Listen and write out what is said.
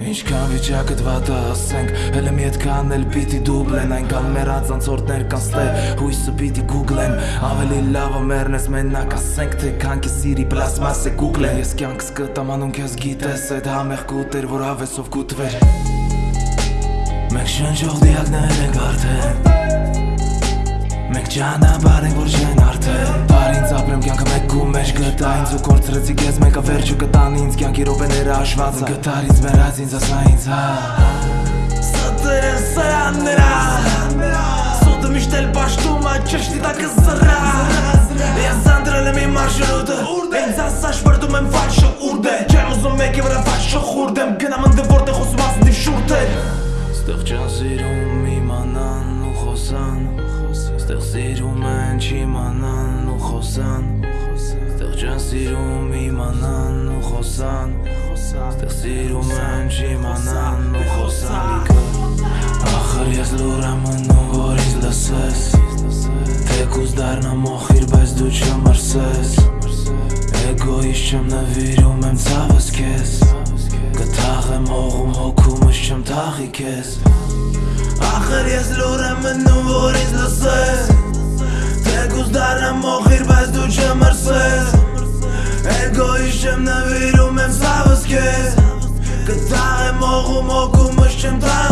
Ինչքան վիճակդ վատը ասենք Հելը մի հետքան էլ պիտի դուբլեն Այնքան մեր անցանցորդներ կանստե Հույսը պիտի գուգլեն Ավելի լավը մերնես մենակ ասենք Թե քանքի սիրի պլասմաս է գուգլեն Ես կյանքս կտամանուն քեզ գիտես Այդ համեղ կուտեր որ ավեսով կուտվեր Մենք շնչող դիակներ ենք արդեն Մենք ճանապարհ ենք որ չեն արդեն Ապրեմ կյանքը մեկ ու մեջ գտա Ինձ ու կորցրեցի քեզ մեկը վերջը կտան ինձ Կյանքի ռոպեները հաշված են Գտար ինձ մերած ինձ ասա ինձ հա Ստերը սրաններա Սոտը միշտ էլ պաշտում ա ճշտի տակը զրա Ես անդրել եմ իմ մարշրուտը Ինձ ասա շպրդում եմ վաչը ուրդ է Չեմ ուզում մեկի վրա վաչը խուրդ սիրում են չիմանան ու խոսան Ստեղ չան սիրում իմանան ու խոսան Ստեղ սիրում են չիմանան ու խոսան Ախր ես լուր եմ մնում որ ինձ լսես Թեկուզ դարնա մոխիր բայց դու չմրսես Էգոիս չեմ նվիրում եմ ցավս քեզ Կթաղեմ հողում հոգումս չեմ թաղի քեզ Ախր ես լուր եմ մնում որ ինձ լսես пишем на виру мен в Саваскес Касае много, много мъжчем тази